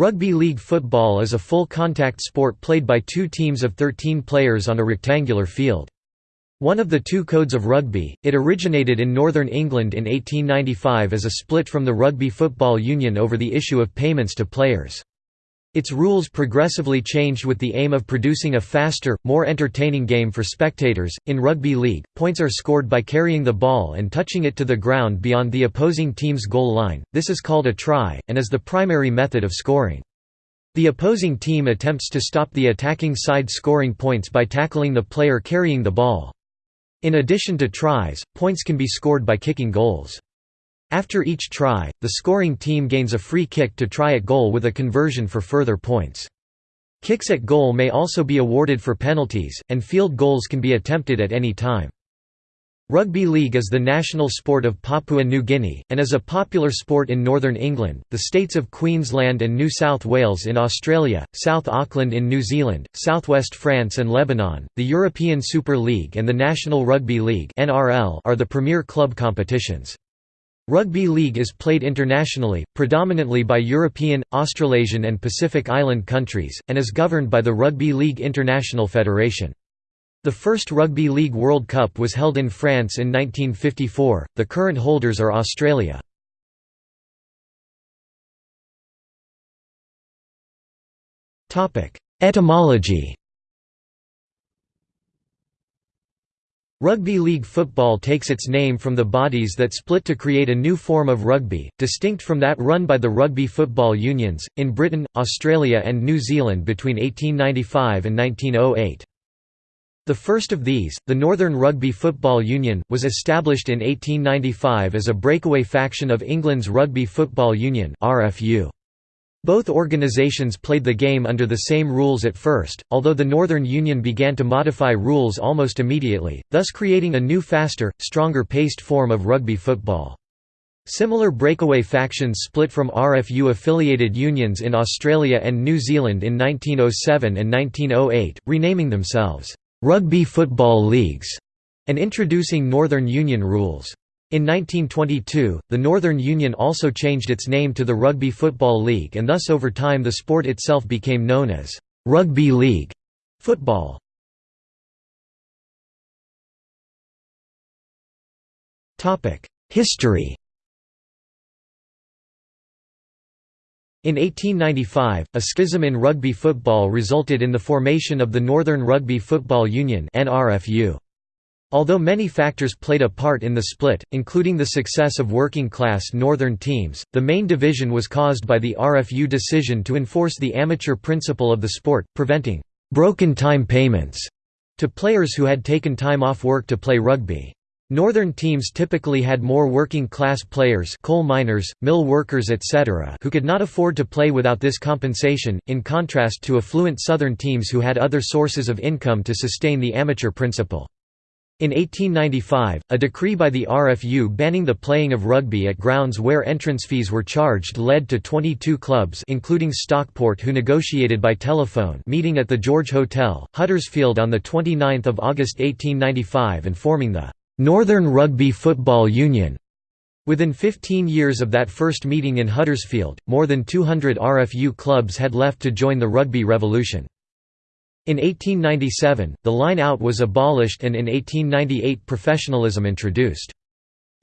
Rugby league football is a full-contact sport played by two teams of 13 players on a rectangular field. One of the two codes of rugby, it originated in Northern England in 1895 as a split from the Rugby Football Union over the issue of payments to players. Its rules progressively changed with the aim of producing a faster, more entertaining game for spectators. In rugby league, points are scored by carrying the ball and touching it to the ground beyond the opposing team's goal line. This is called a try, and is the primary method of scoring. The opposing team attempts to stop the attacking side scoring points by tackling the player carrying the ball. In addition to tries, points can be scored by kicking goals. After each try, the scoring team gains a free kick to try at goal with a conversion for further points. Kicks at goal may also be awarded for penalties, and field goals can be attempted at any time. Rugby league is the national sport of Papua New Guinea, and is a popular sport in northern England, the states of Queensland and New South Wales in Australia, South Auckland in New Zealand, southwest France and Lebanon. The European Super League and the National Rugby League are the premier club competitions. Rugby league is played internationally, predominantly by European, Australasian and Pacific Island countries, and is governed by the Rugby League International Federation. The first Rugby League World Cup was held in France in 1954, the current holders are Australia. Etymology Rugby league football takes its name from the bodies that split to create a new form of rugby, distinct from that run by the rugby football unions, in Britain, Australia and New Zealand between 1895 and 1908. The first of these, the Northern Rugby Football Union, was established in 1895 as a breakaway faction of England's Rugby Football Union RFU. Both organizations played the game under the same rules at first, although the Northern Union began to modify rules almost immediately, thus creating a new faster, stronger-paced form of rugby football. Similar breakaway factions split from RFU-affiliated unions in Australia and New Zealand in 1907 and 1908, renaming themselves, "'Rugby Football Leagues' and introducing Northern Union rules. In 1922, the Northern Union also changed its name to the Rugby Football League and thus over time the sport itself became known as «Rugby League» football. History In 1895, a schism in rugby football resulted in the formation of the Northern Rugby Football Union NRFU. Although many factors played a part in the split, including the success of working-class northern teams, the main division was caused by the RFU decision to enforce the amateur principle of the sport, preventing «broken time payments» to players who had taken time off work to play rugby. Northern teams typically had more working-class players coal miners, mill workers etc. who could not afford to play without this compensation, in contrast to affluent southern teams who had other sources of income to sustain the amateur principle. In 1895, a decree by the RFU banning the playing of rugby at grounds where entrance fees were charged led to 22 clubs including Stockport who negotiated by telephone meeting at the George Hotel, Huddersfield on 29 August 1895 and forming the «Northern Rugby Football Union». Within 15 years of that first meeting in Huddersfield, more than 200 RFU clubs had left to join the rugby revolution. In 1897, the line-out was abolished and in 1898 professionalism introduced.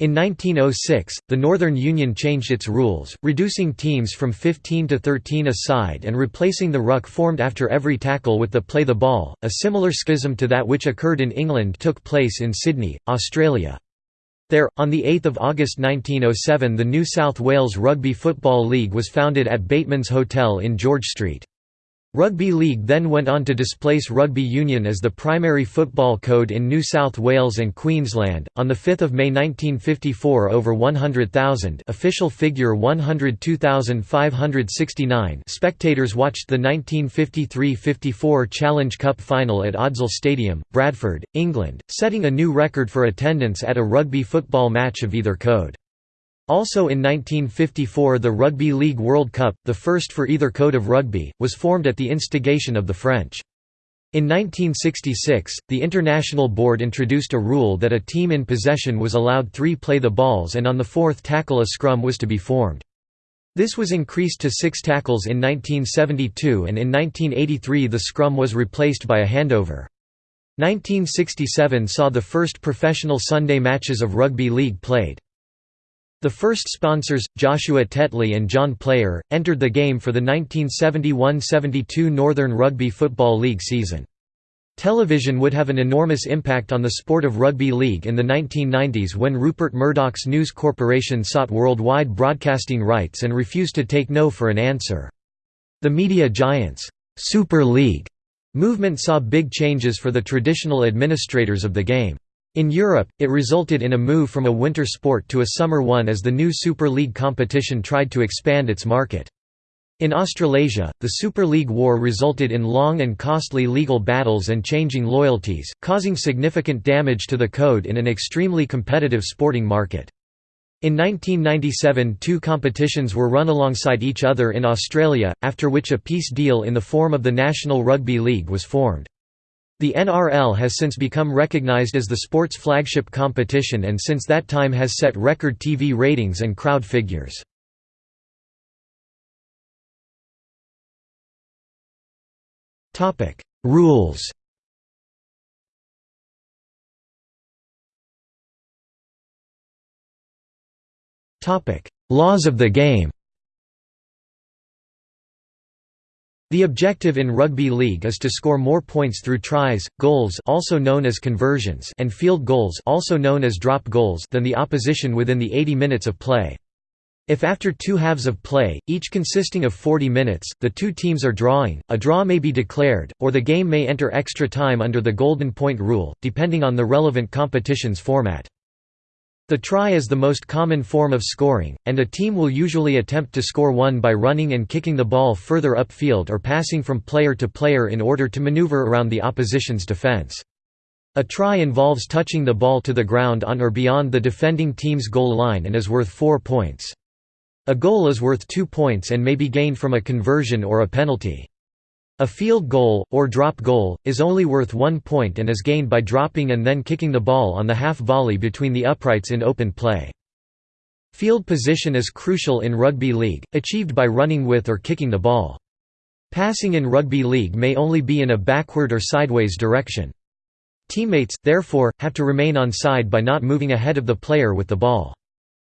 In 1906, the Northern Union changed its rules, reducing teams from 15 to 13 a side and replacing the ruck formed after every tackle with the play the ball. A similar schism to that which occurred in England took place in Sydney, Australia. There, on 8 August 1907 the New South Wales Rugby Football League was founded at Bateman's Hotel in George Street. Rugby League then went on to displace Rugby Union as the primary football code in New South Wales and Queensland. On the 5th of May 1954, over 100,000 official figure 102,569 spectators watched the 1953-54 Challenge Cup final at Odsal Stadium, Bradford, England, setting a new record for attendance at a rugby football match of either code. Also in 1954 the Rugby League World Cup, the first for either code of rugby, was formed at the instigation of the French. In 1966, the International Board introduced a rule that a team in possession was allowed three play the balls and on the fourth tackle a scrum was to be formed. This was increased to six tackles in 1972 and in 1983 the scrum was replaced by a handover. 1967 saw the first professional Sunday matches of rugby league played. The first sponsors, Joshua Tetley and John Player, entered the game for the 1971–72 Northern Rugby Football League season. Television would have an enormous impact on the sport of rugby league in the 1990s when Rupert Murdoch's News Corporation sought worldwide broadcasting rights and refused to take no for an answer. The media giants' Super League movement saw big changes for the traditional administrators of the game. In Europe, it resulted in a move from a winter sport to a summer one as the new Super League competition tried to expand its market. In Australasia, the Super League War resulted in long and costly legal battles and changing loyalties, causing significant damage to the code in an extremely competitive sporting market. In 1997 two competitions were run alongside each other in Australia, after which a peace deal in the form of the National Rugby League was formed. The NRL has since become recognised as the sport's flagship competition and since that time has set record TV ratings and crowd figures. Rules. Laws of the game. The objective in rugby league is to score more points through tries, goals also known as conversions and field goals also known as drop goals than the opposition within the 80 minutes of play. If after two halves of play, each consisting of 40 minutes, the two teams are drawing, a draw may be declared, or the game may enter extra time under the Golden Point rule, depending on the relevant competition's format. The try is the most common form of scoring, and a team will usually attempt to score one by running and kicking the ball further upfield or passing from player to player in order to maneuver around the opposition's defense. A try involves touching the ball to the ground on or beyond the defending team's goal line and is worth four points. A goal is worth two points and may be gained from a conversion or a penalty. A field goal, or drop goal, is only worth one point and is gained by dropping and then kicking the ball on the half volley between the uprights in open play. Field position is crucial in rugby league, achieved by running with or kicking the ball. Passing in rugby league may only be in a backward or sideways direction. Teammates, therefore, have to remain on side by not moving ahead of the player with the ball.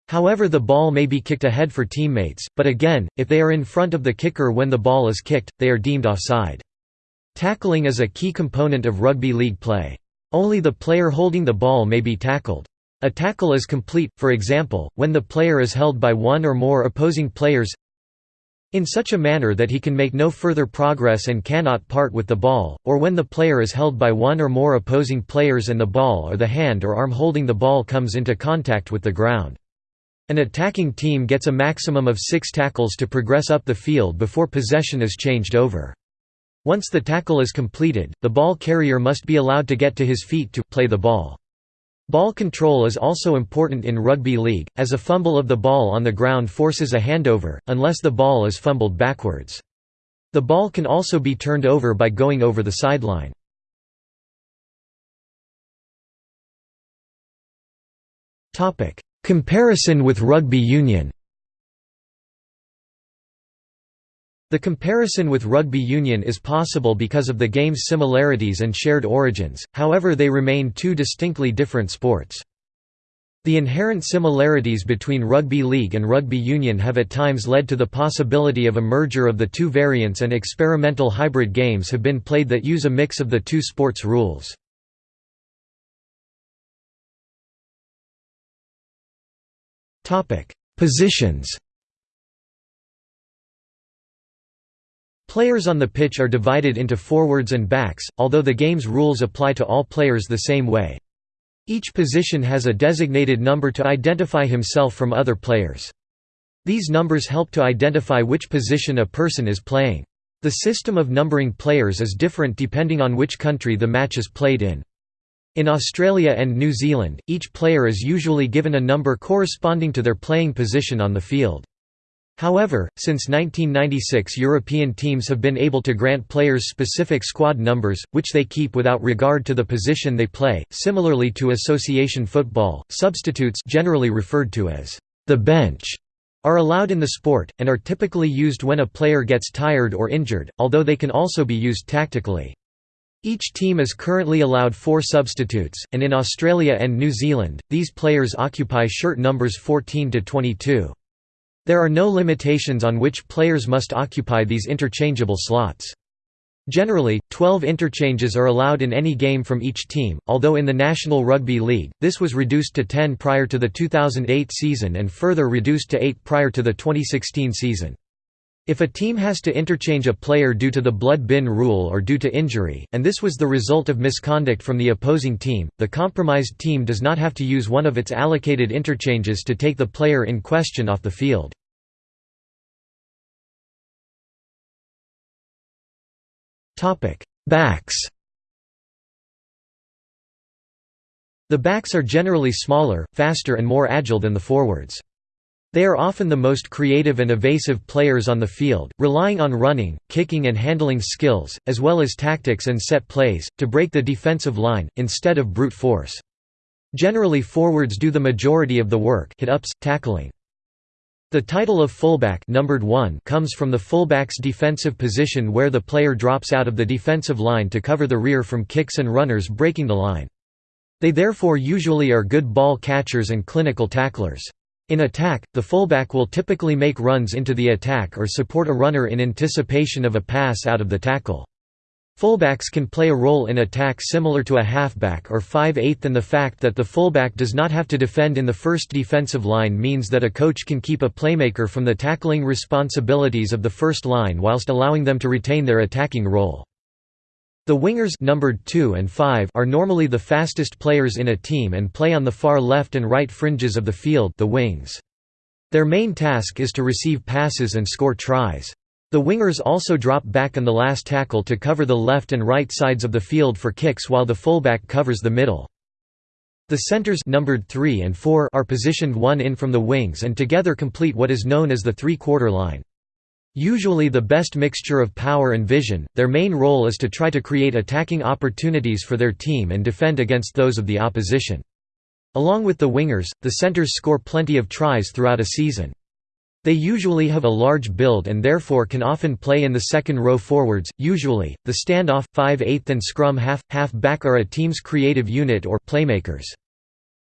However the ball may be kicked ahead for teammates, but again, if they are in front of the kicker when the ball is kicked, they are deemed offside. Tackling is a key component of rugby league play. Only the player holding the ball may be tackled. A tackle is complete, for example, when the player is held by one or more opposing players in such a manner that he can make no further progress and cannot part with the ball, or when the player is held by one or more opposing players and the ball or the hand or arm holding the ball comes into contact with the ground. An attacking team gets a maximum of six tackles to progress up the field before possession is changed over. Once the tackle is completed, the ball carrier must be allowed to get to his feet to play the ball. Ball control is also important in rugby league, as a fumble of the ball on the ground forces a handover, unless the ball is fumbled backwards. The ball can also be turned over by going over the sideline. Comparison with rugby union The comparison with rugby union is possible because of the game's similarities and shared origins, however they remain two distinctly different sports. The inherent similarities between rugby league and rugby union have at times led to the possibility of a merger of the two variants and experimental hybrid games have been played that use a mix of the two sports rules. Positions Players on the pitch are divided into forwards and backs, although the game's rules apply to all players the same way. Each position has a designated number to identify himself from other players. These numbers help to identify which position a person is playing. The system of numbering players is different depending on which country the match is played in. In Australia and New Zealand, each player is usually given a number corresponding to their playing position on the field. However, since 1996 European teams have been able to grant players specific squad numbers, which they keep without regard to the position they play. Similarly to association football, substitutes generally referred to as the bench are allowed in the sport, and are typically used when a player gets tired or injured, although they can also be used tactically. Each team is currently allowed four substitutes, and in Australia and New Zealand, these players occupy shirt numbers 14 to 22. There are no limitations on which players must occupy these interchangeable slots. Generally, 12 interchanges are allowed in any game from each team, although in the National Rugby League, this was reduced to 10 prior to the 2008 season and further reduced to 8 prior to the 2016 season. If a team has to interchange a player due to the blood bin rule or due to injury, and this was the result of misconduct from the opposing team, the compromised team does not have to use one of its allocated interchanges to take the player in question off the field. Backs The backs are generally smaller, faster and more agile than the forwards. They are often the most creative and evasive players on the field, relying on running, kicking and handling skills, as well as tactics and set plays, to break the defensive line, instead of brute force. Generally forwards do the majority of the work hit-ups, tackling. The title of fullback numbered 1 comes from the fullback's defensive position where the player drops out of the defensive line to cover the rear from kicks and runners breaking the line. They therefore usually are good ball catchers and clinical tacklers. In attack, the fullback will typically make runs into the attack or support a runner in anticipation of a pass out of the tackle. Fullbacks can play a role in attack similar to a halfback or 5/8 and the fact that the fullback does not have to defend in the first defensive line means that a coach can keep a playmaker from the tackling responsibilities of the first line whilst allowing them to retain their attacking role. The wingers numbered 2 and 5 are normally the fastest players in a team and play on the far left and right fringes of the field the wings. Their main task is to receive passes and score tries. The wingers also drop back on the last tackle to cover the left and right sides of the field for kicks while the fullback covers the middle. The centers numbered 3 and 4 are positioned one in from the wings and together complete what is known as the three-quarter line. Usually the best mixture of power and vision, their main role is to try to create attacking opportunities for their team and defend against those of the opposition. Along with the wingers, the centers score plenty of tries throughout a season. They usually have a large build and therefore can often play in the second row forwards. Usually, the standoff, 5/8 and scrum half half back are a team's creative unit or playmakers.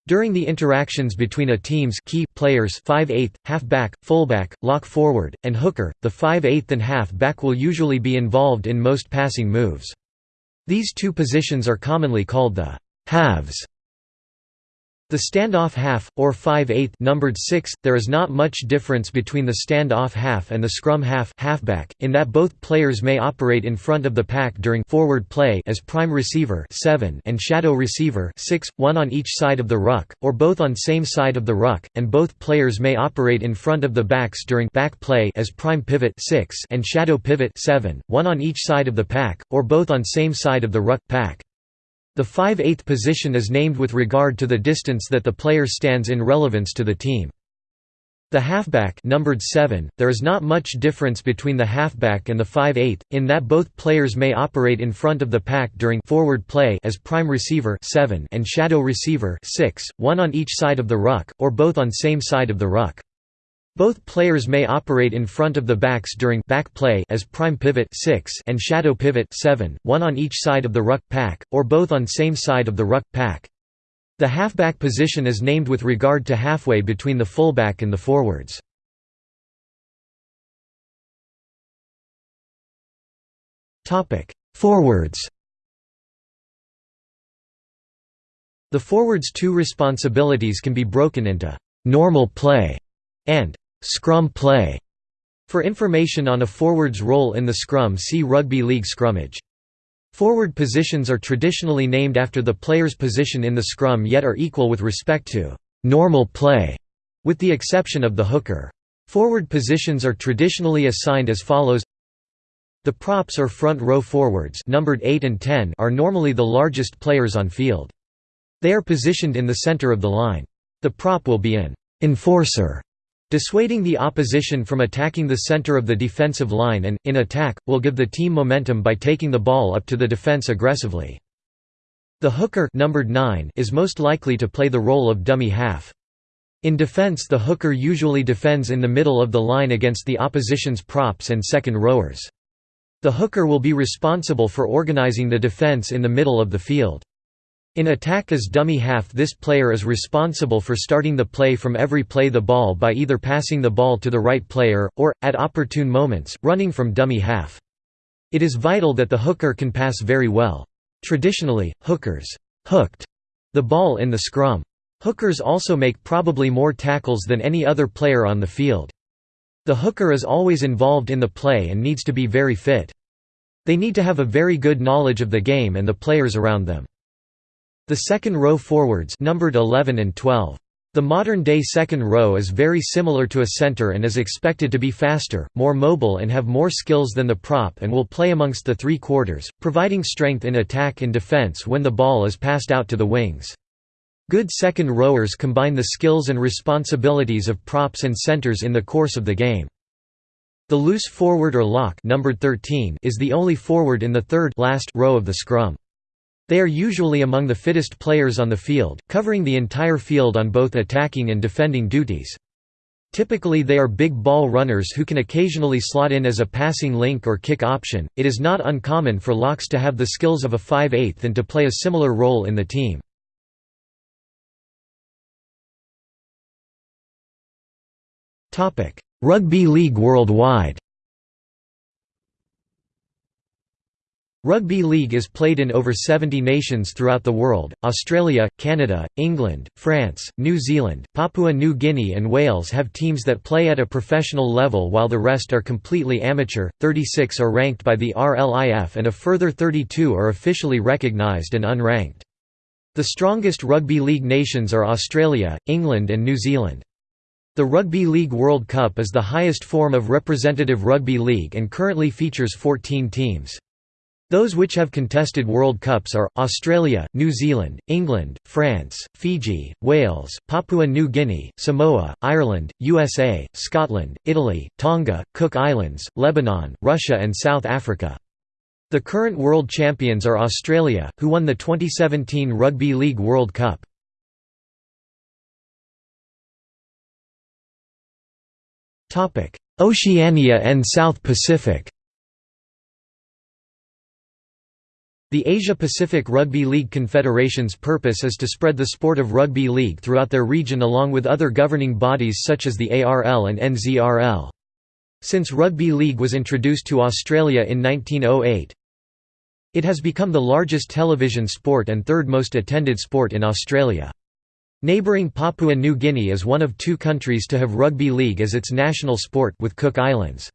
During the interactions between a team's key players 5/8, half-back, fullback, lock forward, and hooker, the 5/8 and half-back will usually be involved in most passing moves. These two positions are commonly called the halves the standoff half, or 5/8 numbered 6, there is not much difference between the standoff half and the scrum half halfback, in that both players may operate in front of the pack during forward play as prime receiver 7 and shadow receiver 6, one on each side of the ruck, or both on same side of the ruck, and both players may operate in front of the backs during back play as prime pivot 6 and shadow pivot 7, one on each side of the pack, or both on same side of the ruck pack. The 5/8 position is named with regard to the distance that the player stands in relevance to the team. The halfback numbered 7, there is not much difference between the halfback and the 5/8 in that both players may operate in front of the pack during forward play as prime receiver 7 and shadow receiver 6, one on each side of the ruck or both on same side of the ruck. Both players may operate in front of the backs during back play as prime pivot 6 and shadow pivot 7, one on each side of the ruck pack, or both on same side of the ruck pack. The halfback position is named with regard to halfway between the fullback and the forwards. Forwards The forward's two responsibilities can be broken into «normal play» and Scrum play. For information on a forward's role in the scrum see Rugby League scrummage. Forward positions are traditionally named after the player's position in the scrum yet are equal with respect to «normal play», with the exception of the hooker. Forward positions are traditionally assigned as follows The props or front row forwards numbered 8 and 10 are normally the largest players on field. They are positioned in the center of the line. The prop will be an «enforcer» Dissuading the opposition from attacking the center of the defensive line and, in attack, will give the team momentum by taking the ball up to the defense aggressively. The hooker numbered 9 is most likely to play the role of dummy half. In defense the hooker usually defends in the middle of the line against the opposition's props and second rowers. The hooker will be responsible for organizing the defense in the middle of the field. In attack as dummy half this player is responsible for starting the play from every play the ball by either passing the ball to the right player, or, at opportune moments, running from dummy half. It is vital that the hooker can pass very well. Traditionally, hookers hooked the ball in the scrum. Hookers also make probably more tackles than any other player on the field. The hooker is always involved in the play and needs to be very fit. They need to have a very good knowledge of the game and the players around them. The second row forwards numbered 11 and 12. The modern-day second row is very similar to a center and is expected to be faster, more mobile and have more skills than the prop and will play amongst the three quarters, providing strength in attack and defense when the ball is passed out to the wings. Good second rowers combine the skills and responsibilities of props and centers in the course of the game. The loose forward or lock numbered 13 is the only forward in the third last row of the scrum. They are usually among the fittest players on the field, covering the entire field on both attacking and defending duties. Typically they are big ball runners who can occasionally slot in as a passing link or kick option. It is not uncommon for locks to have the skills of a 5/8 and to play a similar role in the team. Topic: Rugby League worldwide. Rugby league is played in over 70 nations throughout the world, Australia, Canada, England, France, New Zealand, Papua New Guinea and Wales have teams that play at a professional level while the rest are completely amateur, 36 are ranked by the RLIF and a further 32 are officially recognised and unranked. The strongest rugby league nations are Australia, England and New Zealand. The Rugby League World Cup is the highest form of representative rugby league and currently features 14 teams. Those which have contested World Cups are, Australia, New Zealand, England, France, Fiji, Wales, Papua New Guinea, Samoa, Ireland, USA, Scotland, Italy, Tonga, Cook Islands, Lebanon, Russia and South Africa. The current world champions are Australia, who won the 2017 Rugby League World Cup. Oceania and South Pacific The Asia-Pacific Rugby League Confederation's purpose is to spread the sport of rugby league throughout their region along with other governing bodies such as the ARL and NZRL. Since rugby league was introduced to Australia in 1908, it has become the largest television sport and third most attended sport in Australia. Neighbouring Papua New Guinea is one of two countries to have rugby league as its national sport with Cook Islands.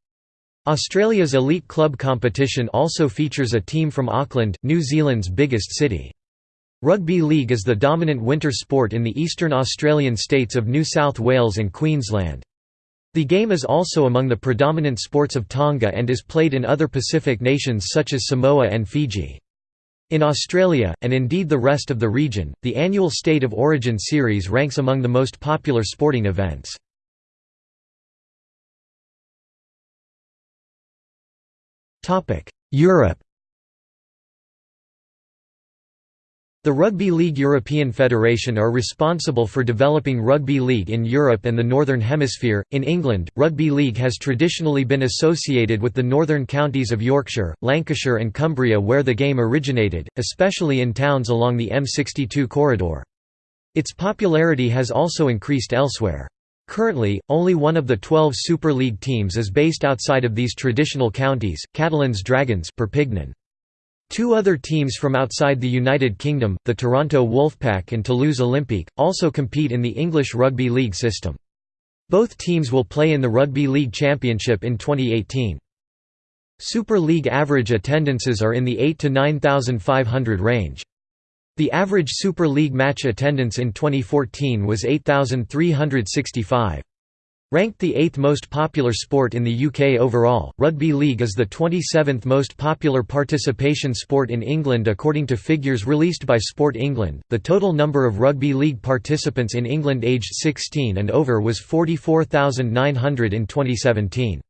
Australia's elite club competition also features a team from Auckland, New Zealand's biggest city. Rugby league is the dominant winter sport in the eastern Australian states of New South Wales and Queensland. The game is also among the predominant sports of Tonga and is played in other Pacific nations such as Samoa and Fiji. In Australia, and indeed the rest of the region, the annual State of Origin series ranks among the most popular sporting events. Europe The Rugby League European Federation are responsible for developing rugby league in Europe and the Northern Hemisphere. In England, rugby league has traditionally been associated with the northern counties of Yorkshire, Lancashire, and Cumbria, where the game originated, especially in towns along the M62 corridor. Its popularity has also increased elsewhere. Currently, only one of the 12 Super League teams is based outside of these traditional counties, Catalans Dragons Perpignan. Two other teams from outside the United Kingdom, the Toronto Wolfpack and Toulouse Olympique, also compete in the English Rugby League system. Both teams will play in the Rugby League Championship in 2018. Super League average attendances are in the 8 to 9,500 range. The average Super League match attendance in 2014 was 8,365. Ranked the eighth most popular sport in the UK overall, rugby league is the 27th most popular participation sport in England according to figures released by Sport England. The total number of rugby league participants in England aged 16 and over was 44,900 in 2017.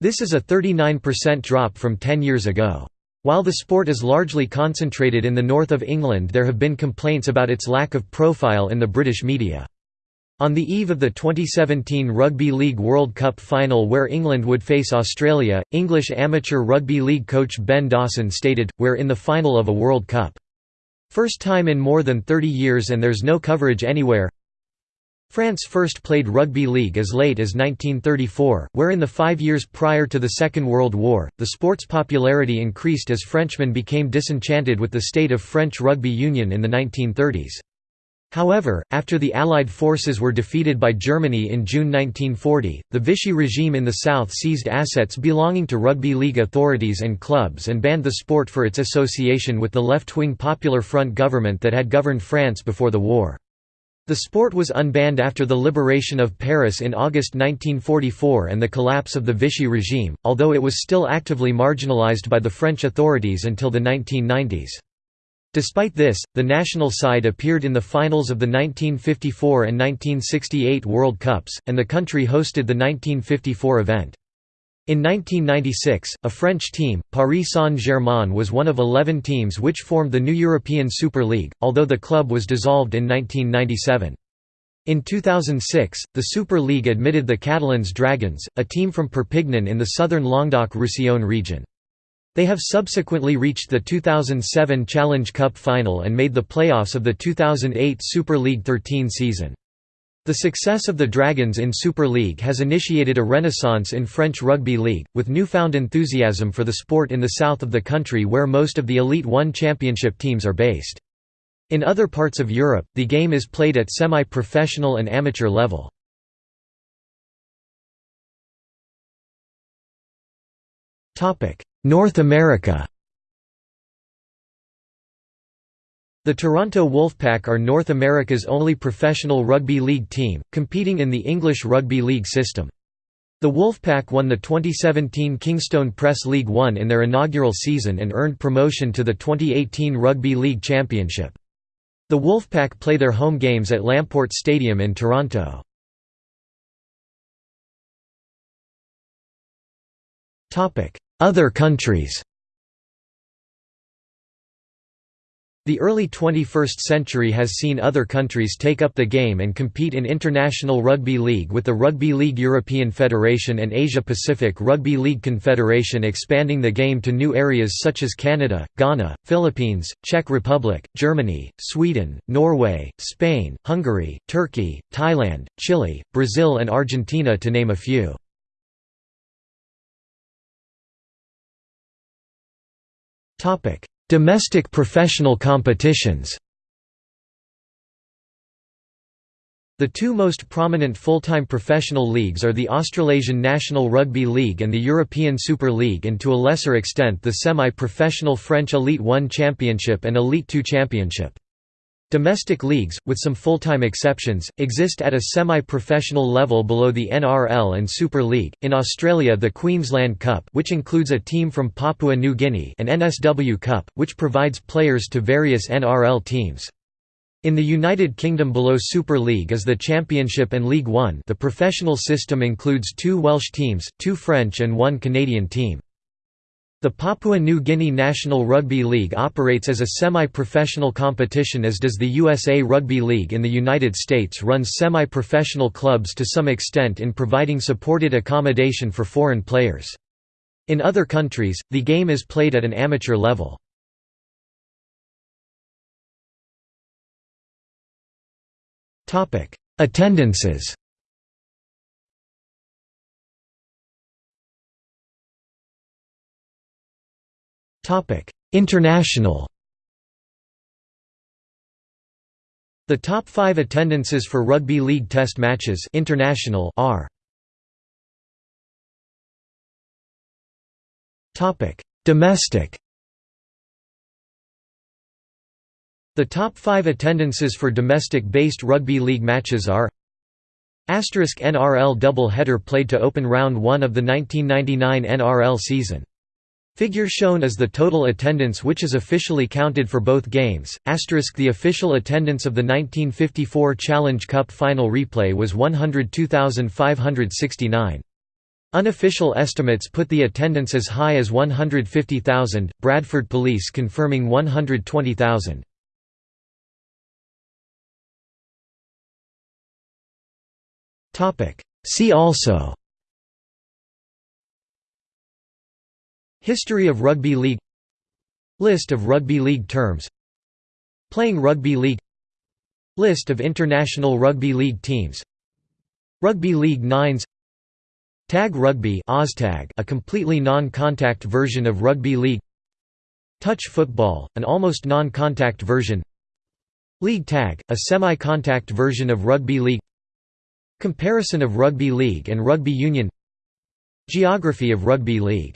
This is a 39% drop from 10 years ago. While the sport is largely concentrated in the north of England there have been complaints about its lack of profile in the British media. On the eve of the 2017 Rugby League World Cup final where England would face Australia, English amateur rugby league coach Ben Dawson stated, We're in the final of a World Cup. First time in more than 30 years and there's no coverage anywhere. France first played rugby league as late as 1934, where in the five years prior to the Second World War, the sport's popularity increased as Frenchmen became disenchanted with the state of French rugby union in the 1930s. However, after the Allied forces were defeated by Germany in June 1940, the Vichy regime in the south seized assets belonging to rugby league authorities and clubs and banned the sport for its association with the left-wing Popular Front government that had governed France before the war. The sport was unbanned after the liberation of Paris in August 1944 and the collapse of the Vichy regime, although it was still actively marginalized by the French authorities until the 1990s. Despite this, the national side appeared in the finals of the 1954 and 1968 World Cups, and the country hosted the 1954 event. In 1996, a French team, Paris Saint-Germain was one of 11 teams which formed the new European Super League, although the club was dissolved in 1997. In 2006, the Super League admitted the Catalans Dragons, a team from Perpignan in the southern Languedoc-Roussillon region. They have subsequently reached the 2007 Challenge Cup final and made the playoffs of the 2008 Super League 13 season. The success of the Dragons in Super League has initiated a renaissance in French rugby league, with newfound enthusiasm for the sport in the south of the country where most of the Elite One championship teams are based. In other parts of Europe, the game is played at semi-professional and amateur level. North America The Toronto Wolfpack are North America's only professional rugby league team, competing in the English Rugby League system. The Wolfpack won the 2017 Kingstone Press League One in their inaugural season and earned promotion to the 2018 Rugby League Championship. The Wolfpack play their home games at Lamport Stadium in Toronto. Other countries The early 21st century has seen other countries take up the game and compete in International Rugby League with the Rugby League European Federation and Asia-Pacific Rugby League Confederation expanding the game to new areas such as Canada, Ghana, Philippines, Czech Republic, Germany, Sweden, Norway, Spain, Hungary, Turkey, Thailand, Chile, Brazil and Argentina to name a few. Topic: Domestic professional competitions. The two most prominent full-time professional leagues are the Australasian National Rugby League and the European Super League and to a lesser extent the semi-professional French Elite One Championship and Elite Two Championship. Domestic leagues, with some full-time exceptions, exist at a semi-professional level below the NRL and Super League. In Australia, the Queensland Cup, which includes a team from Papua New Guinea, and NSW Cup, which provides players to various NRL teams. In the United Kingdom below Super League is the Championship and League One. The professional system includes two Welsh teams, two French and one Canadian team. The Papua New Guinea National Rugby League operates as a semi-professional competition as does the USA Rugby League in the United States runs semi-professional clubs to some extent in providing supported accommodation for foreign players. In other countries, the game is played at an amateur level. Attendances International. The top five attendances for Rugby League Test matches international are Domestic. The top five attendances for domestic-based rugby league matches are Asterisk NRL double-header played to open round 1 of the 1999 NRL season Figure shown is the total attendance which is officially counted for both games. Asterisk the official attendance of the 1954 Challenge Cup final replay was 102,569. Unofficial estimates put the attendance as high as 150,000, Bradford Police confirming 120,000. See also History of rugby league List of rugby league terms Playing rugby league List of international rugby league teams Rugby League Nines Tag Rugby a completely non-contact version of rugby league Touch football, an almost non-contact version League tag, a semi-contact version of rugby league Comparison of rugby league and rugby union Geography of rugby league